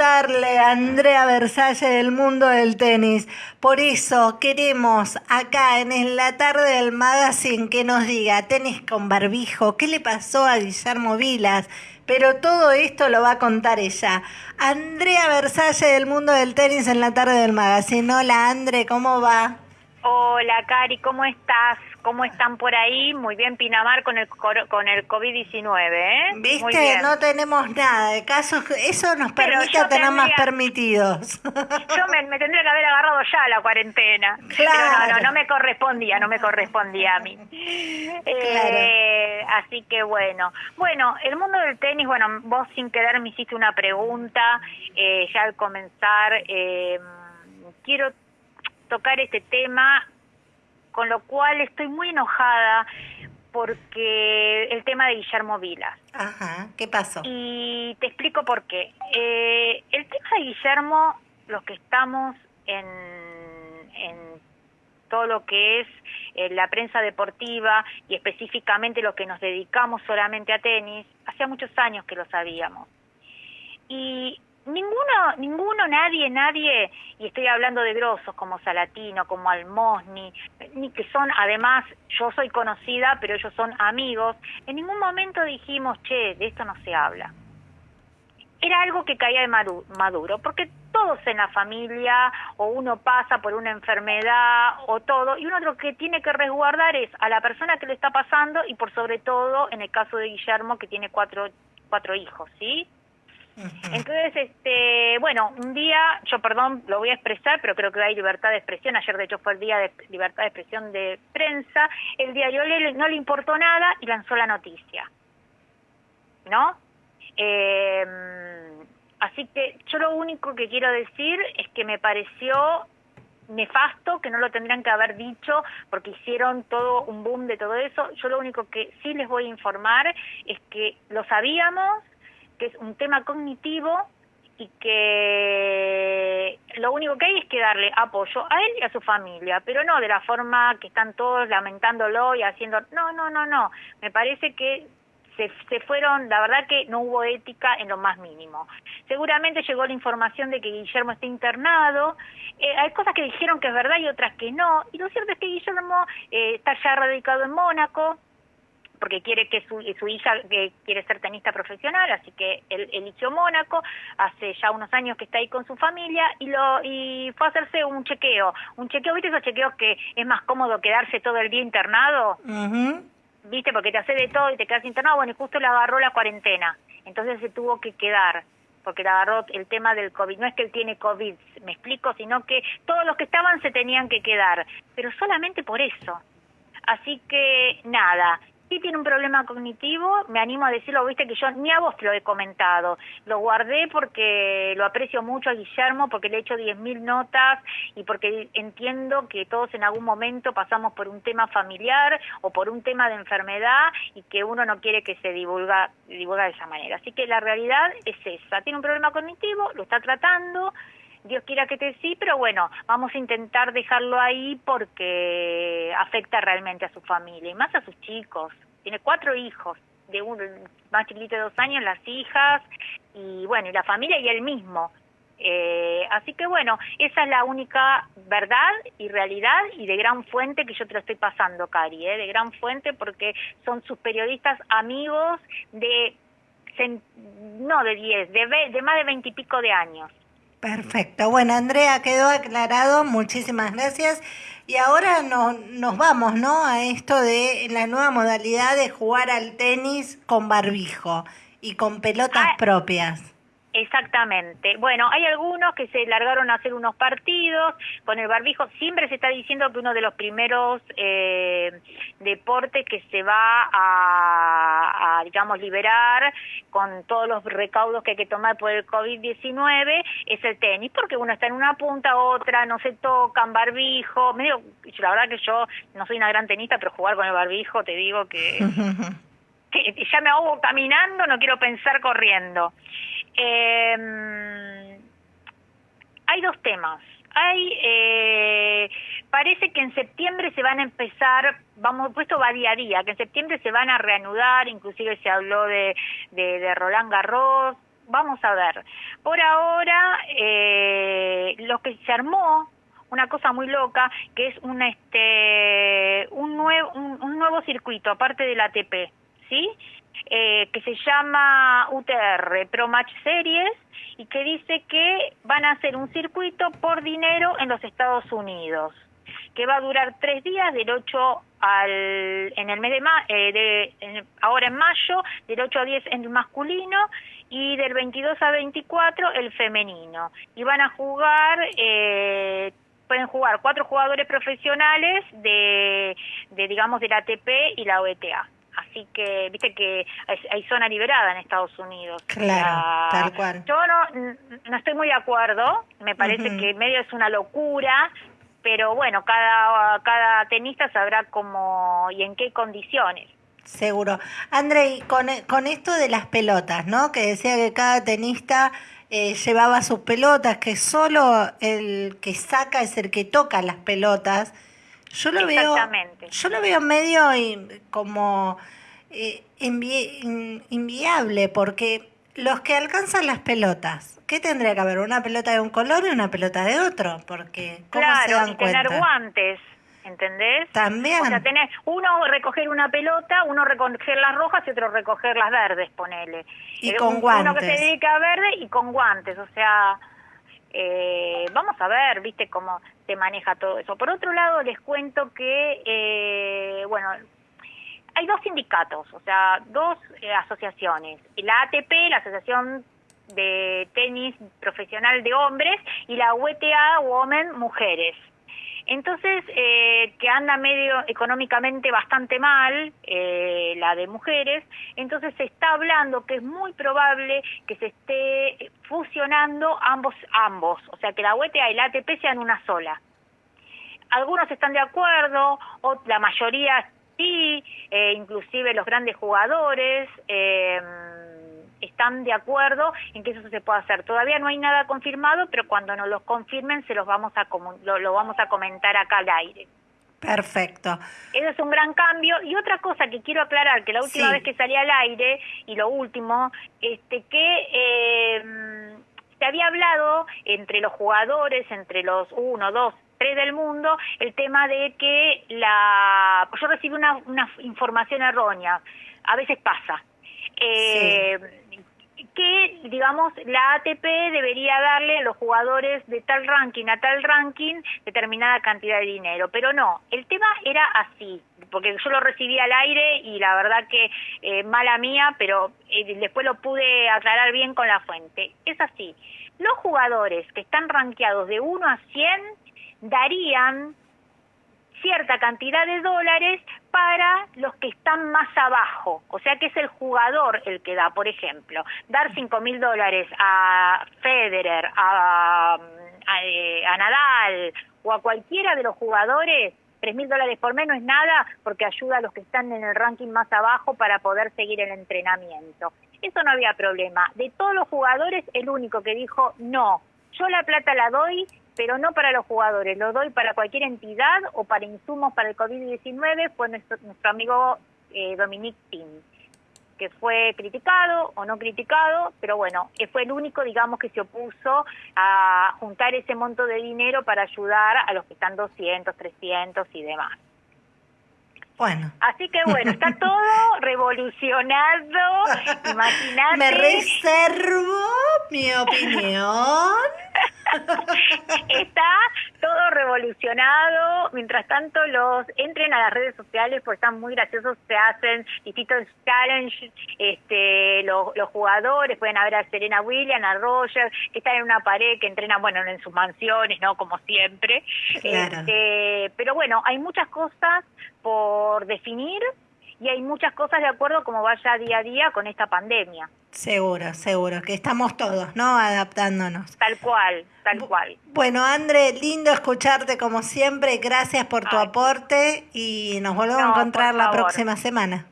contarle a Andrea Versalle del mundo del tenis. Por eso queremos acá en la tarde del magazine que nos diga tenis con barbijo, qué le pasó a Guillermo Vilas. Pero todo esto lo va a contar ella. Andrea Versalle del mundo del tenis en la tarde del magazine. Hola Andre, ¿cómo va? Hola Cari, ¿cómo estás? ¿Cómo están por ahí? Muy bien, Pinamar con el con el COVID-19, ¿eh? ¿Viste? No tenemos nada de casos. Eso nos permite tener más permitidos. Yo me, tendría que haber agarrado ya la cuarentena. Claro. Pero no, no, no me correspondía, no me correspondía a mí. Eh, así que bueno. Bueno, el mundo del tenis, bueno, vos sin querer me hiciste una pregunta eh, ya al comenzar. Eh, quiero tocar este tema con lo cual estoy muy enojada porque el tema de Guillermo Vila. Ajá, ¿qué pasó? Y te explico por qué. Eh, el tema de Guillermo, los que estamos en, en todo lo que es eh, la prensa deportiva y específicamente los que nos dedicamos solamente a tenis, hacía muchos años que lo sabíamos. Y ninguno, ninguno, nadie, nadie, y estoy hablando de grosos como Salatino, como Almosni, ni que son, además, yo soy conocida, pero ellos son amigos, en ningún momento dijimos, che, de esto no se habla. Era algo que caía de maduro, porque todos en la familia, o uno pasa por una enfermedad, o todo, y uno lo que tiene que resguardar es a la persona que le está pasando, y por sobre todo, en el caso de Guillermo, que tiene cuatro, cuatro hijos, ¿sí? Entonces, este, bueno, un día, yo perdón, lo voy a expresar, pero creo que hay libertad de expresión. Ayer, de hecho, fue el día de libertad de expresión de prensa. El diario no le importó nada y lanzó la noticia. ¿No? Em, así que yo lo único que quiero decir es que me pareció nefasto, que no lo tendrían que haber dicho porque hicieron todo un boom de todo eso. Yo lo único que sí les voy a informar es que lo sabíamos, que es un tema cognitivo y que lo único que hay es que darle apoyo a él y a su familia, pero no de la forma que están todos lamentándolo y haciendo, no, no, no, no, me parece que se, se fueron, la verdad que no hubo ética en lo más mínimo. Seguramente llegó la información de que Guillermo está internado, eh, hay cosas que dijeron que es verdad y otras que no, y lo cierto es que Guillermo eh, está ya radicado en Mónaco, porque quiere que su, su hija que quiere ser tenista profesional, así que él eligió Mónaco, hace ya unos años que está ahí con su familia y lo y fue a hacerse un chequeo, un chequeo, ¿viste esos chequeos que es más cómodo quedarse todo el día internado? ¿Viste? Porque te hace de todo y te quedas internado, bueno, y justo le agarró la cuarentena, entonces se tuvo que quedar porque le agarró el tema del COVID. No es que él tiene COVID, me explico, sino que todos los que estaban se tenían que quedar, pero solamente por eso. Así que nada, sí tiene un problema cognitivo, me animo a decirlo, viste que yo ni a vos te lo he comentado, lo guardé porque lo aprecio mucho a Guillermo, porque le he hecho 10.000 notas y porque entiendo que todos en algún momento pasamos por un tema familiar o por un tema de enfermedad y que uno no quiere que se divulga, divulga de esa manera. Así que la realidad es esa, tiene un problema cognitivo, lo está tratando, Dios quiera que te sí, pero bueno, vamos a intentar dejarlo ahí porque afecta realmente a su familia y más a sus chicos. Tiene cuatro hijos, de un más chiquito de dos años, las hijas y bueno, y la familia y él mismo. Eh, así que bueno, esa es la única verdad y realidad y de gran fuente que yo te lo estoy pasando, Cari, ¿eh? de gran fuente porque son sus periodistas amigos de, no de diez, de, de más de veintipico de años. Perfecto. Bueno, Andrea, quedó aclarado. Muchísimas gracias. Y ahora no, nos vamos, ¿no? A esto de la nueva modalidad de jugar al tenis con barbijo y con pelotas ah, propias. Exactamente. Bueno, hay algunos que se largaron a hacer unos partidos con el barbijo. Siempre se está diciendo que uno de los primeros eh, deportes que se va a, digamos, liberar con todos los recaudos que hay que tomar por el COVID-19 es el tenis, porque uno está en una punta, otra, no se tocan, barbijo. Medio, la verdad que yo no soy una gran tenista, pero jugar con el barbijo, te digo que, que ya me ahogo caminando, no quiero pensar corriendo. Eh, hay dos temas. Hay, eh, parece que en septiembre se van a empezar, vamos, puesto va día a día, que en septiembre se van a reanudar, inclusive se habló de, de, Roland Garros, vamos a ver. Por ahora, eh, lo que se armó una cosa muy loca que es un este un nuevo un, nuevo circuito aparte del ATP sí eh, que se llama UTR Pro Match Series y que dice que van a hacer un circuito por dinero en los Estados Unidos que va a durar tres días del 8 al en el mes de, ma, eh, de ahora en mayo del 8 a 10 en el masculino y del 22 a 24 el femenino y van a jugar eh, pueden jugar cuatro jugadores profesionales de, de digamos, del ATP y la OETA. Así que, viste que hay, zona liberada en Estados Unidos. Claro, tal cual. Yo no, no estoy muy de acuerdo, me parece que medio es una locura, pero bueno, cada, cada tenista sabrá cómo y en qué condiciones. Seguro. Andrei, con, con esto de las pelotas, ¿no? Que decía que cada tenista eh, llevaba sus pelotas, que solo el que saca es el que toca las pelotas. Yo lo veo, yo lo veo medio como eh, inviable, porque los que alcanzan las pelotas, ¿qué tendría que haber? Una pelota de un color y una pelota de otro, porque ¿cómo se dan y tener guantes. ¿entendés? También. O sea, tenés uno recoger una pelota, uno recoger las rojas y otro recoger las verdes, ponele. Y eh, con guantes. Uno que se dedica a verde y con guantes, o sea, eh, vamos a ver, viste, cómo se maneja todo eso. Por otro lado, les cuento que, eh, bueno, hay dos sindicatos, o sea, dos asociaciones. La ATP, la Asociación de Tenis Profesional de Hombres, y la UTA, Women Mujeres. Entonces, eh, que anda medio económicamente bastante mal, eh, la de mujeres, entonces se está hablando que es muy probable que se esté fusionando ambos, ambos, o sea, que la UETA y la ATP sean una sola. Algunos están de acuerdo, la mayoría sí, eh, inclusive los grandes jugadores. Eh, están de acuerdo en que eso se pueda hacer. Todavía no hay nada confirmado, pero cuando nos lo confirmen se los vamos a lo, vamos a comentar acá al aire. Perfecto. Eso es un gran cambio. Y otra cosa que quiero aclarar, que la última vez que salí al aire, y lo último, este que eh, se había hablado entre los jugadores, entre los uno, dos, tres del mundo, el tema de que la... Yo recibí una, una información errónea. A veces pasa. Eh, que, digamos, la ATP debería darle a los jugadores de tal ranking a tal ranking determinada cantidad de dinero, pero no, el tema era así, porque yo lo recibí al aire y la verdad que eh, mala mía, pero eh, después lo pude aclarar bien con la fuente. Es así, los jugadores que están rankeados de 1 a 100 darían cierta cantidad de dólares para los que están más abajo. O sea que es el jugador el que da, por ejemplo, dar cinco mil dólares a Federer, a, eh, Nadal o a cualquiera de los jugadores, tres mil dólares por menos es nada porque ayuda a los que están en el ranking más abajo para poder seguir el entrenamiento. Eso no había problema. De todos los jugadores, el único que dijo no, yo la plata la doy pero no para los jugadores, lo doy para cualquier entidad o para insumos para el COVID-19, fue nuestro, nuestro amigo eh, Dominic Tim, que fue criticado o no criticado, pero bueno, eh, fue el único, digamos, que se opuso a juntar ese monto de dinero para ayudar a los que están 200, 300 y demás. Bueno. Así que bueno, está todo revolucionado. Imagínate. Me reservo mi opinión. Está todo revolucionado. Mientras tanto, los entren a las redes sociales porque están muy graciosos. Se hacen distintos challenges. Este, los, los jugadores pueden ver a Serena Williams, a Roger, que están en una pared, que entrenan, bueno, en sus mansiones, ¿no? Como siempre. Este, pero bueno, hay muchas cosas por definir y hay muchas cosas de acuerdo como vaya día a día con esta pandemia. Seguro, seguro, que estamos todos, ¿no? Adaptándonos. Tal cual, tal cual. Bueno, André, lindo escucharte como siempre. Gracias por tu aporte y nos volvemos a encontrar la próxima semana.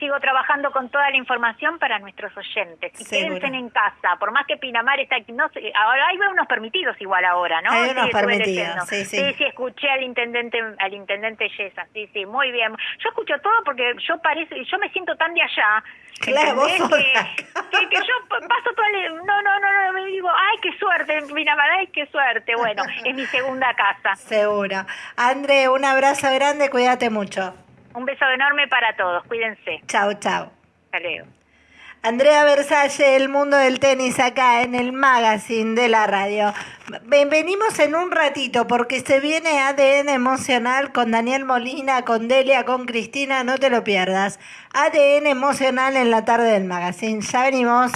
Sigo trabajando con toda la información para nuestros oyentes. Y Seguro. quédense en casa, por más que Pinamar está aquí, no sé, ahora hay unos permitidos igual ahora, ¿no? Hay unos estuve permitidos, sí, sí. sí, sí, escuché al intendente, al intendente Yesa, sí, sí, muy bien. Yo escucho todo porque yo parece, yo me siento tan de allá. Claro, vos sos que, que, que yo paso todo el, no, no, no, no, me digo, ay, qué suerte, Pinamar, ay, qué suerte. Bueno, es mi segunda casa. Seguro. André, un abrazo grande, cuídate mucho. Un beso enorme para todos, cuídense. Chau, chau. Hasta luego. Andrea Versalle, el mundo del tenis acá en el magazine de la radio. Ven- Venimos en un ratito porque se viene ADN emocional con Daniel Molina, con Delia, con Cristina, no te lo pierdas. ADN emocional en la tarde del magazine. Ya venimos.